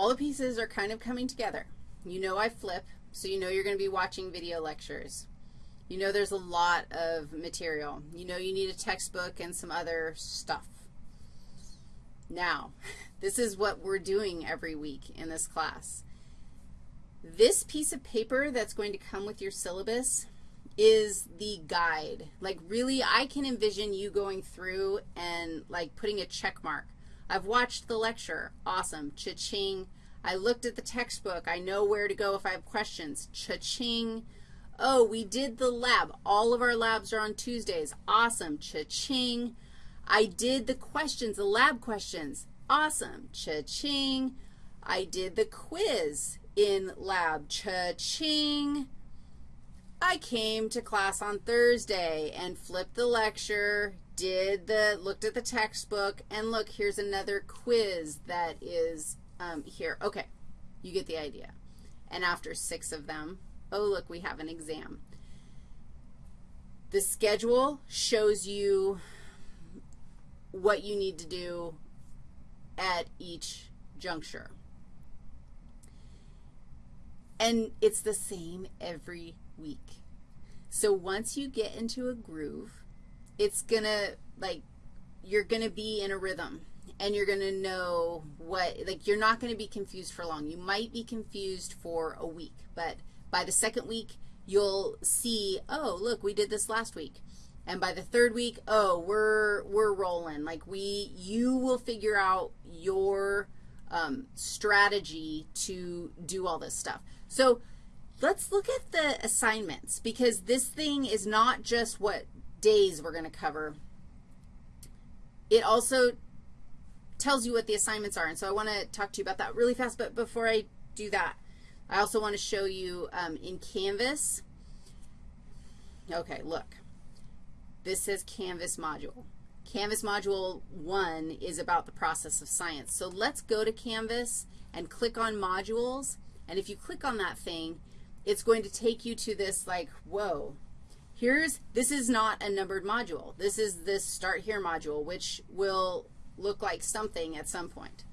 all the pieces are kind of coming together. You know I flip, so you know you're going to be watching video lectures. You know there's a lot of material. You know you need a textbook and some other stuff. Now, this is what we're doing every week in this class. This piece of paper that's going to come with your syllabus is the guide. Like really, I can envision you going through and like putting a check mark. I've watched the lecture. Awesome. Cha-ching. I looked at the textbook. I know where to go if I have questions. Cha-ching. Oh, we did the lab. All of our labs are on Tuesdays. Awesome. Cha-ching. I did the questions, the lab questions. Awesome. Cha-ching. I did the quiz in lab. Cha-ching. I came to class on Thursday and flipped the lecture, did the, looked at the textbook, and look, here's another quiz that is um, here. Okay, you get the idea. And after six of them, oh, look, we have an exam. The schedule shows you what you need to do at each juncture. And it's the same every week. So once you get into a groove, it's going to, like, you're going to be in a rhythm and you're going to know what, like, you're not going to be confused for long. You might be confused for a week, but by the second week, you'll see, oh, look, we did this last week. And by the third week, oh, we're, we're rolling. Like we, you will figure out your um, strategy to do all this stuff. So let's look at the assignments because this thing is not just what days we're going to cover. It also tells you what the assignments are, and so I want to talk to you about that really fast, but before I do that, I also want to show you um, in Canvas. Okay, look. This says Canvas module. Canvas module 1 is about the process of science. So let's go to Canvas and click on modules, and if you click on that thing, it's going to take you to this like, whoa. Here's, this is not a numbered module. This is this start here module, which will look like something at some point.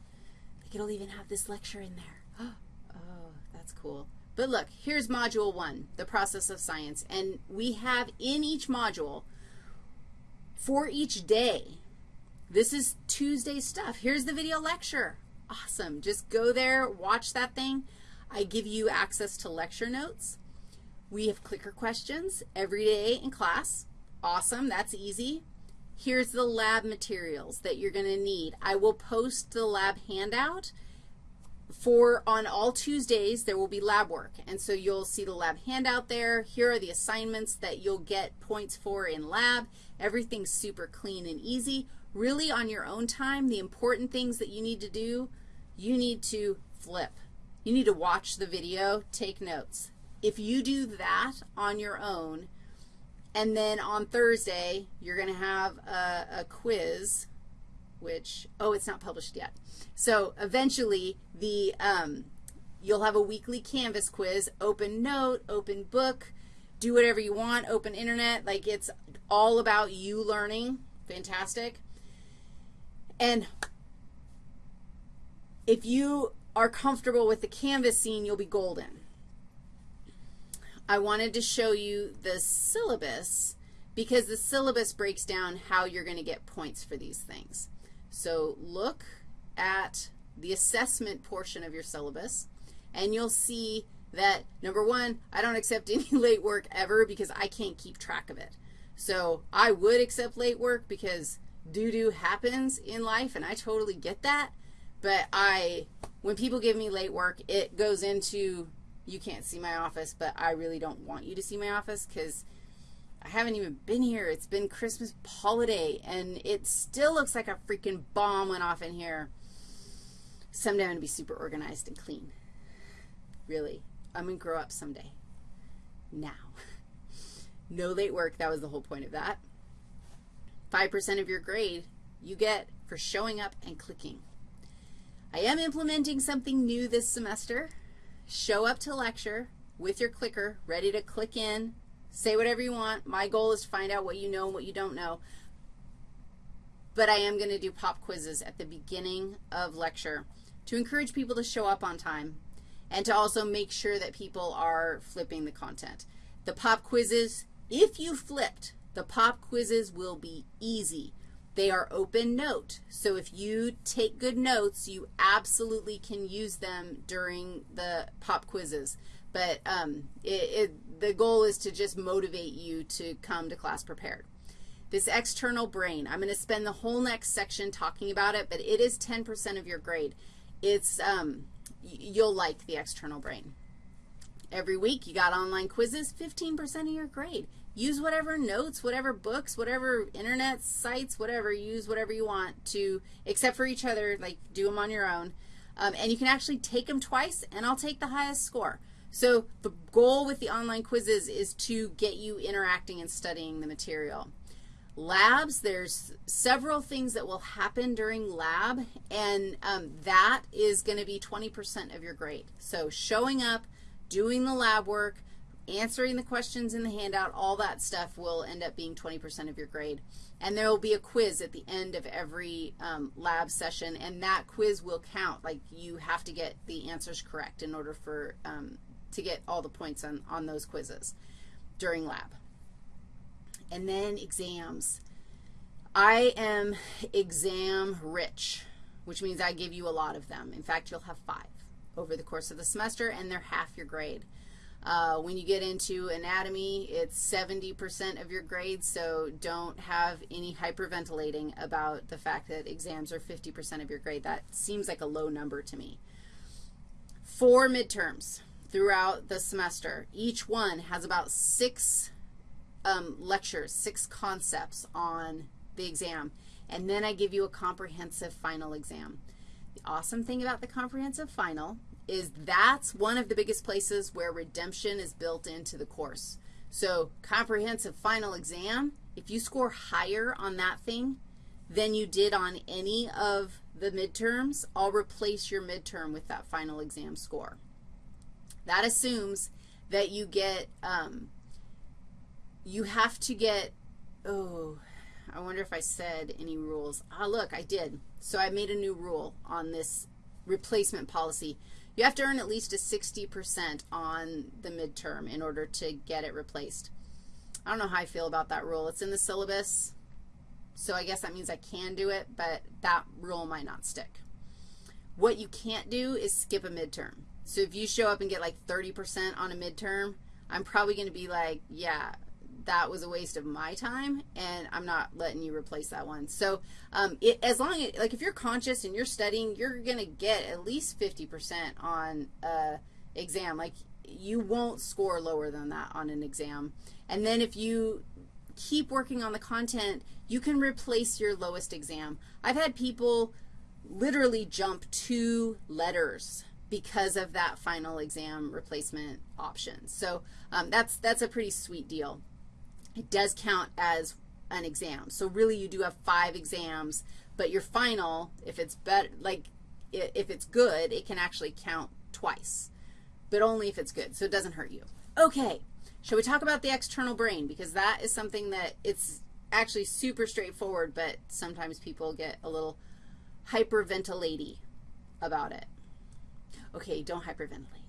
Think it'll even have this lecture in there. Oh, that's cool. But look, here's module one, the process of science. And we have in each module for each day. This is Tuesday stuff. Here's the video lecture. Awesome. Just go there, watch that thing. I give you access to lecture notes. We have clicker questions every day in class. Awesome. That's easy. Here's the lab materials that you're going to need. I will post the lab handout for on all Tuesdays there will be lab work. And so you'll see the lab handout there. Here are the assignments that you'll get points for in lab. Everything's super clean and easy. Really on your own time, the important things that you need to do, you need to flip. You need to watch the video, take notes. If you do that on your own, and then on Thursday you're going to have a, a quiz, which, oh, it's not published yet. So eventually the, um, you'll have a weekly Canvas quiz, open note, open book, do whatever you want, open internet. Like it's all about you learning. Fantastic. And if you are comfortable with the Canvas scene, you'll be golden. I wanted to show you the syllabus because the syllabus breaks down how you're going to get points for these things. So look at the assessment portion of your syllabus, and you'll see that, number one, I don't accept any late work ever because I can't keep track of it. So I would accept late work because doo-doo happens in life, and I totally get that. But I, when people give me late work, it goes into you can't see my office, but I really don't want you to see my office because I haven't even been here. It's been Christmas holiday, and it still looks like a freaking bomb went off in here. Someday I'm going to be super organized and clean. Really. I'm going to grow up someday. Now. No late work. That was the whole point of that. 5% of your grade you get for showing up and clicking. I am implementing something new this semester. Show up to lecture with your clicker, ready to click in, say whatever you want. My goal is to find out what you know and what you don't know. But I am going to do pop quizzes at the beginning of lecture. to encourage people to show up on time and to also make sure that people are flipping the content. The pop quizzes, if you flipped, the pop quizzes will be easy. They are open note. So if you take good notes, you absolutely can use them during the pop quizzes. But um, it, it, the goal is to just motivate you to come to class prepared. This external brain, I'm going to spend the whole next section talking about it, but it is 10% of your grade. It's, um, you'll like the external brain. Every week you got online quizzes, 15% of your grade. Use whatever notes, whatever books, whatever internet sites, whatever. Use whatever you want to, except for each other, like do them on your own. Um, and you can actually take them twice, and I'll take the highest score. So the goal with the online quizzes is to get you interacting and studying the material. Labs, there's several things that will happen during lab, and um, that is going to be 20% of your grade. So showing up, doing the lab work, answering the questions in the handout, all that stuff will end up being 20% of your grade. And there will be a quiz at the end of every um, lab session, and that quiz will count. Like you have to get the answers correct in order for um, to get all the points on, on those quizzes during lab and then exams. I am exam rich, which means I give you a lot of them. In fact, you'll have five over the course of the semester, and they're half your grade. Uh, when you get into anatomy, it's 70% of your grade, so don't have any hyperventilating about the fact that exams are 50% of your grade. That seems like a low number to me. Four midterms throughout the semester. Each one has about six um, lectures, six concepts on the exam, and then I give you a comprehensive final exam. The awesome thing about the comprehensive final is that's one of the biggest places where redemption is built into the course. So comprehensive final exam, if you score higher on that thing than you did on any of the midterms, I'll replace your midterm with that final exam score. That assumes that you get um, you have to get, oh, I wonder if I said any rules. Ah, look, I did. So I made a new rule on this replacement policy. You have to earn at least a 60% on the midterm in order to get it replaced. I don't know how I feel about that rule. It's in the syllabus, so I guess that means I can do it, but that rule might not stick. What you can't do is skip a midterm. So if you show up and get like 30% on a midterm, I'm probably going to be like, yeah, that was a waste of my time, and I'm not letting you replace that one. So um, it, as long as, like if you're conscious and you're studying, you're going to get at least 50% on uh, exam. Like you won't score lower than that on an exam. And then if you keep working on the content, you can replace your lowest exam. I've had people literally jump two letters because of that final exam replacement option. So um, that's, that's a pretty sweet deal it does count as an exam. So really you do have five exams, but your final, if it's better, like if it's good, it can actually count twice, but only if it's good, so it doesn't hurt you. Okay, shall we talk about the external brain because that is something that it's actually super straightforward, but sometimes people get a little hyperventilatey about it. Okay, don't hyperventilate.